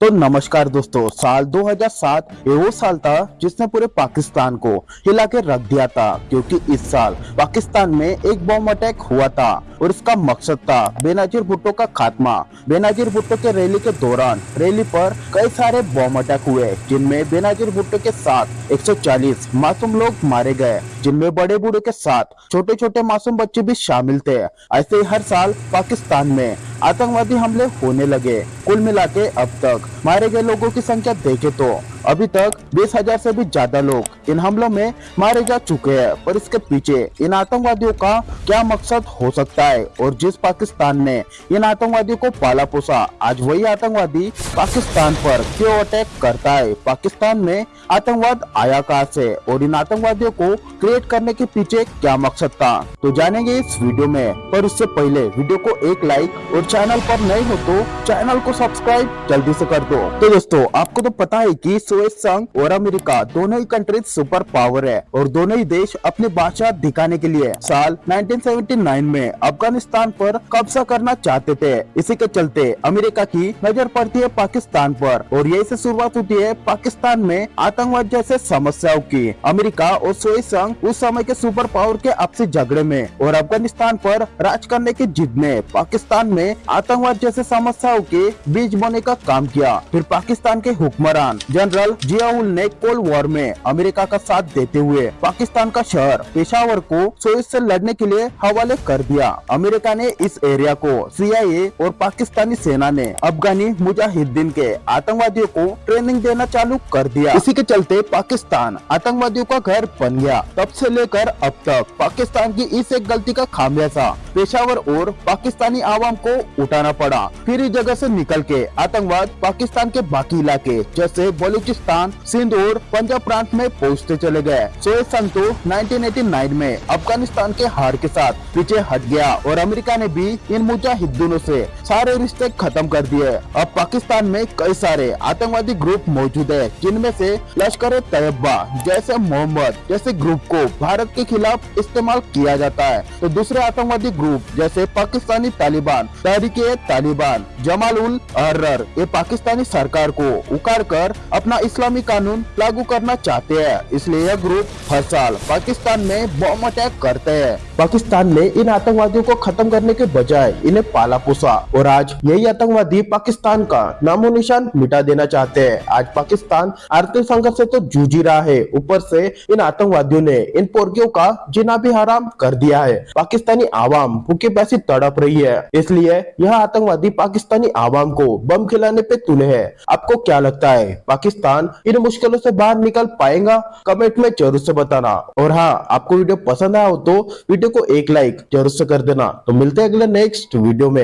तो नमस्कार दोस्तों, साल 2007 ये वो साल था जिसने पूरे पाकिस्तान को हिला के रख दिया था, क्योंकि इस साल पाकिस्तान में एक बॉम्ब अटैक हुआ था और इसका मकसद था बेनजीर भुट्टो का खात्मा। बेनजीर भुट्टो के रैली के दौरान रैली पर कई सारे बॉम्ब अटैक हुए, जिनमें बेनजीर भुट्टो के साथ 140 मासूम लोग मारे गए, जिनमें बड़े बूढ़े के साथ छोटे छोटे मासूम बच्चे भी शामिल थे। ऐसे हर साल पाकिस्तान में आतंकवादी हमले होने लगे। कुल मिला अब तक मारे गए लोगों की संख्या देखे तो अभी तक बीस हज़ार से भी ज़्यादा लोग इन हमलों में मारे जा चुके हैं, पर इसके पीछे इन आतंकवादियों का क्या मकसद हो सकता है? और जिस पाकिस्तान ने इन आतंकवादियों को पाला पोसा, आज वही आतंकवादी पाकिस्तान पर क्यों अटैक करता है? पाकिस्तान में आतंकवाद आया कहाँ से और इन आतंकवादियों को क्रिएट करने के पीछे क्या मकसद था? तो जानेंगे इस वीडियो में, पर उससे पहले वीडियो को एक लाइक और चैनल पर नए हो तो चैनल को सब्सक्राइब जल्दी से कर दो। तो दोस्तों, आपको तो पता है कि सोवियत संघ और अमेरिका दोनों ही कंट्रीज़ सुपर पावर है और दोनों ही देश अपनी बादशाह दिखाने के लिए साल 1979 में अफ़गानिस्तान पर कब्जा करना चाहते थे। इसी के चलते अमेरिका की नज़र पड़ती है पाकिस्तान पर और यही से शुरुआत होती है पाकिस्तान में आतंकवाद जैसे समस्याओं की। अमेरिका और सोवियत संघ उस समय के सुपर पावर के आपसी झगड़े में और अफ़गानिस्तान पर राज करने की जिद ने पाकिस्तान में आतंकवाद जैसे समस्याओं के बीज बोने का काम किया। फिर पाकिस्तान के हुक्मरान जनरल जियाउल ने कोल्ड वॉर में अमेरिका का साथ देते हुए पाकिस्तान का शहर पेशावर को सोवियत से लड़ने के लिए हवाले कर दिया। अमेरिका ने इस एरिया को सीआईए और पाकिस्तानी सेना ने अफगानी मुजाहिदीन के आतंकवादियों को ट्रेनिंग देना चालू कर दिया। इसी के चलते पाकिस्तान आतंकवादियों का घर बन गया। तब से लेकर अब तक पाकिस्तान की इस एक गलती का खामियाजा पेशावर और पाकिस्तानी आवाम को उठाना पड़ा। फिर इस जगह से निकल के आतंकवाद पाकिस्तान के बाकी इलाके, जैसे बलूचिस्तान सिंध और पंजाब प्रांत में पहुँचते चले गए। सोए संतो 1989 में अफ़गानिस्तान के हार के साथ पीछे हट गया और अमेरिका ने भी इन मुजाहिदीनों से सारे रिश्ते खत्म कर दिए। अब पाकिस्तान में कई सारे आतंकवादी ग्रुप मौजूद है, जिनमें से लश्कर तैयबा जैसे मोहम्मद जैसे ग्रुप को भारत के खिलाफ इस्तेमाल किया जाता है। तो दूसरे आतंकवादी ग्रुप जैसे पाकिस्तानी तालिबान, तहरीक तालिबान जमाल उल अहर्रर ये पाकिस्तानी सरकार को उखाड़ कर अपना इस्लामी कानून लागू करना चाहते हैं। इसलिए यह ग्रुप हर साल पाकिस्तान में बॉम्ब अटैक करते हैं। पाकिस्तान ने इन आतंकवादियों को खत्म करने के बजाय इन्हें पाला पोसा और आज यही आतंकवादी पाकिस्तान का नामो निशान मिटा देना चाहते हैं। आज पाकिस्तान आर्थिक संघर्ष से तो जूझ रहा है। ऊपर से इन आतंकवादियों ने इन पोर्गियों का जिना भी हराम कर दिया है। पाकिस्तानी आवाम भूखे पैसे तड़प रही है। इसलिए यह आतंकवादी पाकिस्तानी आवाम को बम खिलाने पे तुले है। आपको क्या लगता है, पाकिस्तान इन मुश्किलों से बाहर निकल पाएगा? कमेंट में ज़रूर से बताना। और हाँ आपको वीडियो पसंद आया हो तो वीडियो को एक लाइक ज़रूर से कर देना। तो मिलते हैं अगले नेक्स्ट वीडियो में।